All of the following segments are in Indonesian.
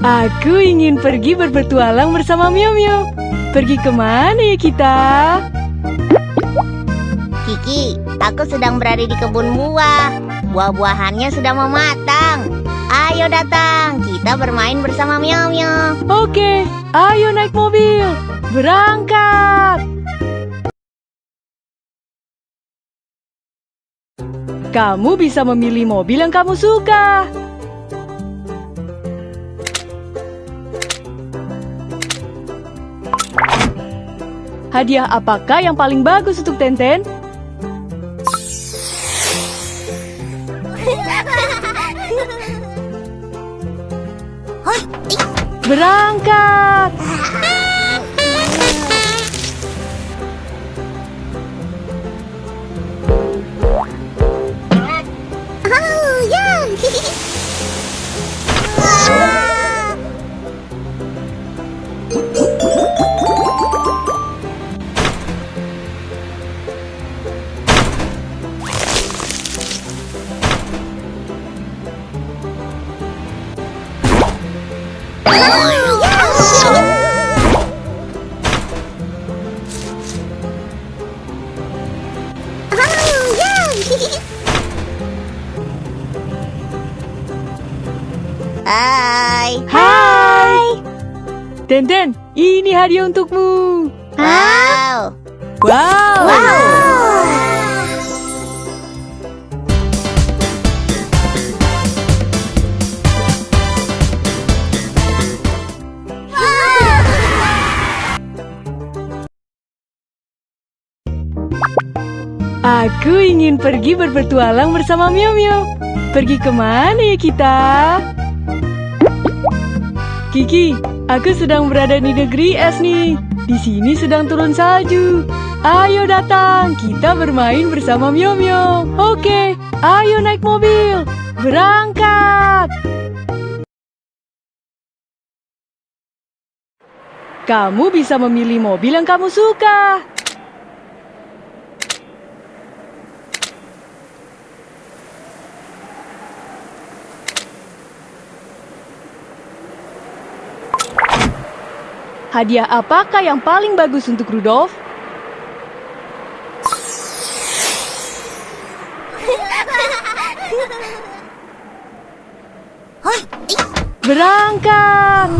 Aku ingin pergi berpetualang bersama Mio Mio. Pergi ke mana ya kita? Kiki, aku sedang berada di kebun buah. Buah-buahannya sudah mau matang. Ayo datang, kita bermain bersama Mio Mio. Oke, ayo naik mobil. Berangkat. Kamu bisa memilih mobil yang kamu suka. Hadiah apakah yang paling bagus untuk Tenten? Berangkat! Tenten, ini hadiah untukmu. Wow. Wow! Aku ingin pergi berpetualang bersama Mio Mio. Pergi ke mana ya kita? Kiki, aku sedang berada di negeri es nih. Di sini sedang turun salju. Ayo datang, kita bermain bersama Mio Mio. Oke, ayo naik mobil. Berangkat. Kamu bisa memilih mobil yang kamu suka. Hadiah apakah yang paling bagus untuk Rudolf? Berangkat!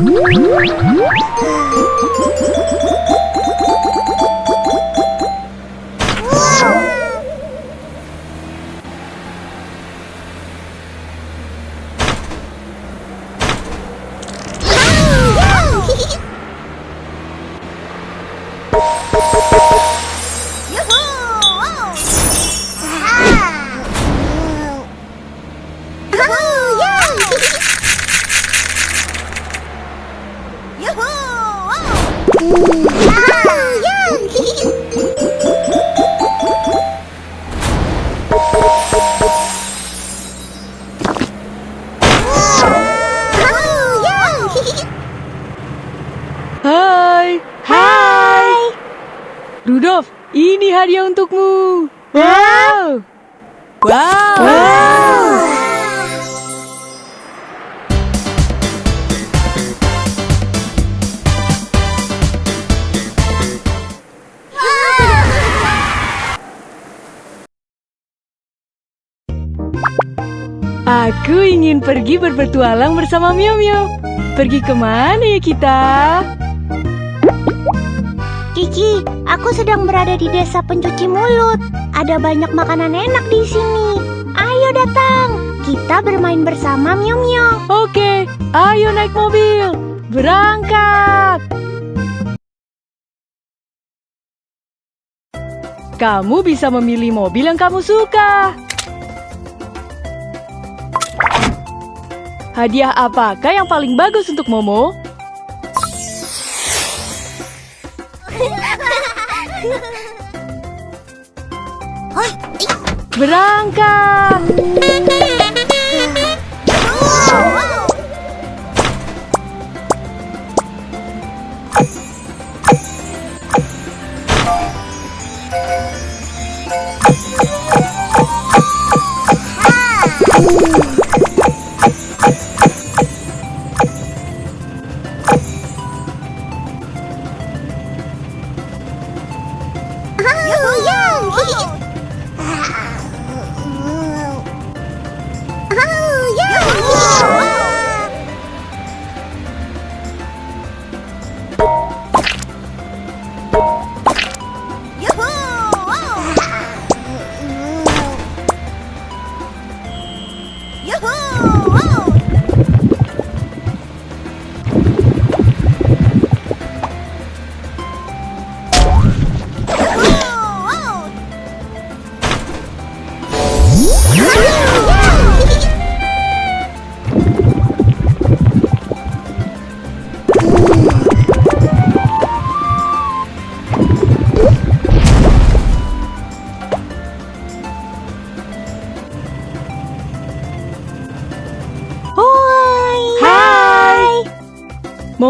Rudolf, ini hadiah untukmu. Wow! Wow! Aku ingin pergi berpetualang bersama Mio Mio. Pergi ke mana ya kita? Kiki, aku sedang berada di desa pencuci mulut. Ada banyak makanan enak di sini. Ayo datang, kita bermain bersama Mio Mio. Oke, ayo naik mobil. Berangkat. Kamu bisa memilih mobil yang kamu suka. Hadiah apakah yang paling bagus untuk Momo? Berangkat. Hai.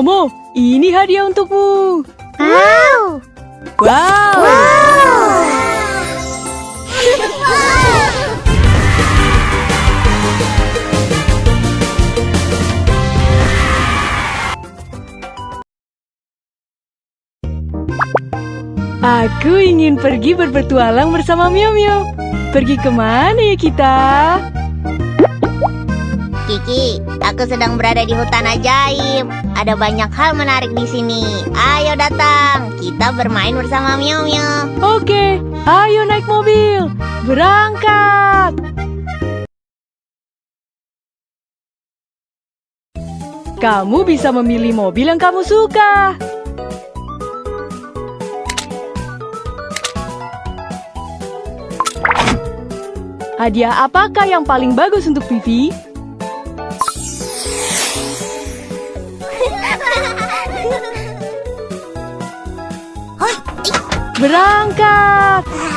Momo, ini hadiah untukmu. Wow. Wow. Aku ingin pergi berpetualang bersama Mio Mio. Pergi ke mana ya kita? Kiki, aku sedang berada di hutan ajaib. Ada banyak hal menarik di sini. Ayo datang, kita bermain bersama Mio Mio. Oke, ayo naik mobil. Berangkat. Kamu bisa memilih mobil yang kamu suka. Hadiah apakah yang paling bagus untuk Vivi? Berangkat.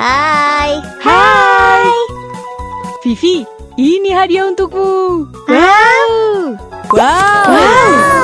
Hai. Hai. Vivi, ini hadiah untukmu. Wow. Wow. Wow.